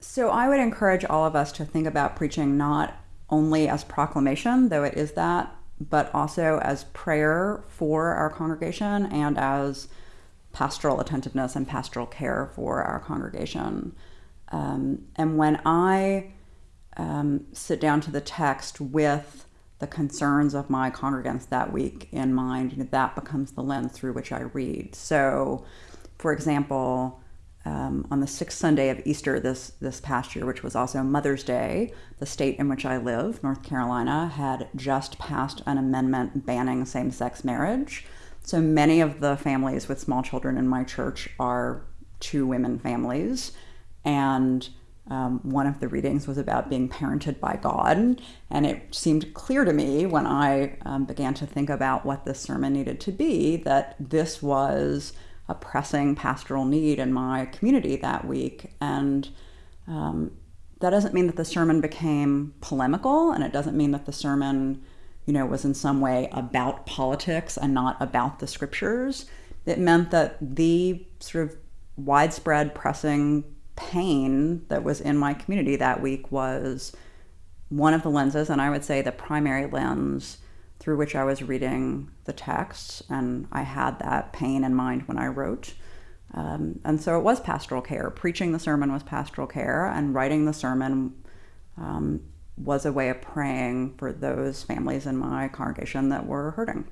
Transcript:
So I would encourage all of us to think about preaching not only as proclamation, though it is that, but also as prayer for our congregation and as pastoral attentiveness and pastoral care for our congregation. Um, and when I um, sit down to the text with the concerns of my congregants that week in mind, that becomes the lens through which I read. So, for example, um, on the sixth Sunday of Easter this this past year, which was also Mother's Day, the state in which I live, North Carolina, had just passed an amendment banning same-sex marriage. So many of the families with small children in my church are two women families, and um, one of the readings was about being parented by God, and it seemed clear to me when I um, began to think about what this sermon needed to be that this was a pressing pastoral need in my community that week. And um, that doesn't mean that the sermon became polemical, and it doesn't mean that the sermon, you know, was in some way about politics and not about the scriptures. It meant that the sort of widespread pressing pain that was in my community that week was one of the lenses, and I would say the primary lens through which I was reading the text, and I had that pain in mind when I wrote. Um, and so it was pastoral care. Preaching the sermon was pastoral care, and writing the sermon um, was a way of praying for those families in my congregation that were hurting.